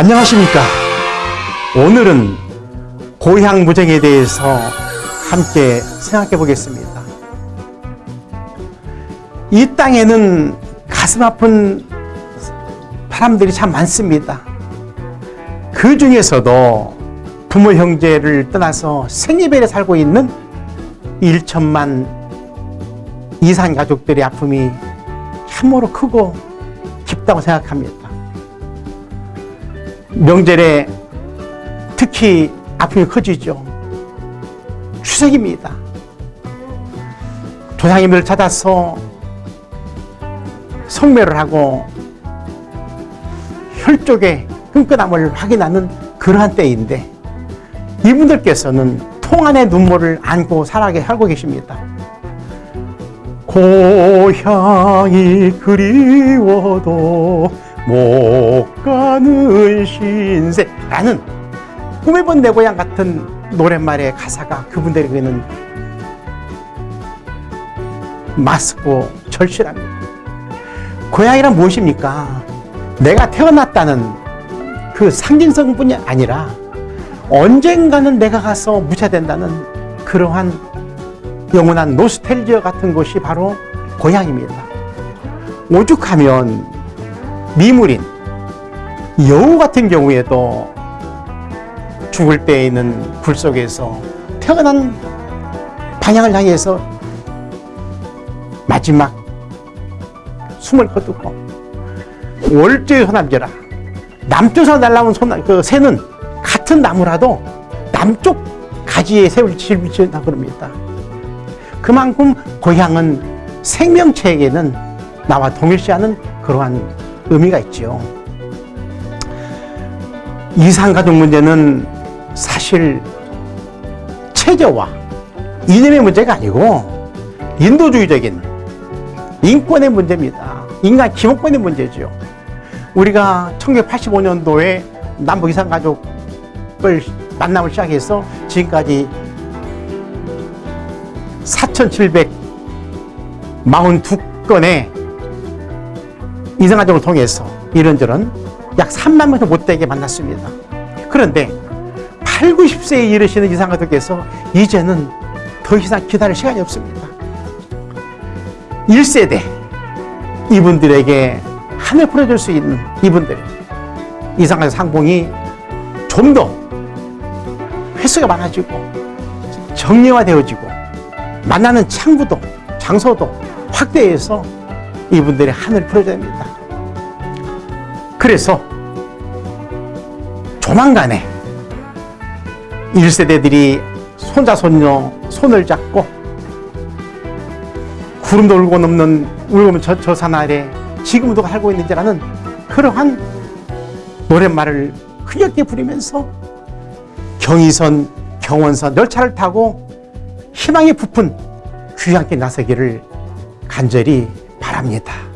안녕하십니까. 오늘은 고향 무정에 대해서 함께 생각해 보겠습니다. 이 땅에는 가슴 아픈 사람들이 참 많습니다. 그 중에서도 부모 형제를 떠나서 생리별에 살고 있는 1천만 이상 가족들의 아픔이 참으로 크고 깊다고 생각합니다. 명절에 특히 아픔이 커지죠. 추석입니다. 조상님을 찾아서 성묘를 하고 혈족의 끈끈함을 확인하는 그러한 때인데 이분들께서는 통안의 눈물을 안고 살아게 살고 계십니다. 고향이 그리워도 못 가는 신세 라는 꿈에 본 내 고향 같은 노랫말의 가사가 그분들에게는 맞고 절실합니다. 고향이란 무엇입니까? 내가 태어났다는 그 상징성뿐이 아니라 언젠가는 내가 가서 무차된다는 그러한 영원한 노스텔지어 같은 곳이 바로 고향입니다. 오죽하면 미물인 여우 같은 경우에도 죽을 때 있는 불 속에서 태어난 방향을 향해서 마지막 숨을 거두고 월제의 소남제라 남쪽에서 날라온 소나, 그 새는 같은 나무라도 남쪽 가지에 새를 질비친다 그럽니다. 그만큼 고향은 생명체에게는 나와 동일시하는 그러한 의미가 있지요. 이상가족 문제는 사실 체제와 이념의 문제가 아니고 인도주의적인 인권의 문제입니다. 인간 기본권의 문제죠. 우리가 1985년도에 남북 이상가족을 만남을 시작해서 지금까지 4,742건의 이상가족을 통해서 이런저런 약 3만 명도 못되게 만났습니다. 그런데 8, 90세에 이르시는 이상가족께서 이제는 더 이상 기다릴 시간이 없습니다. 1세대 이분들에게 한을 풀어줄 수 있는 이분들 이상가족 상봉이 좀 더 횟수가 많아지고 정리화되어지고 만나는 창구도 장소도 확대해서 이분들의 한을 풀어줘야 됩니다. 그래서 조만간에 1세대들이 손자 손녀 손을 잡고 구름도 울고 넘는 울고 저, 저 산 아래 지금도 살고 있는지라는 그러한 노랫말을 흐렸게 부리면서 경의선, 경원선 열차를 타고 희망의 부푼 귀향께 나서기를 간절히 바랍니다.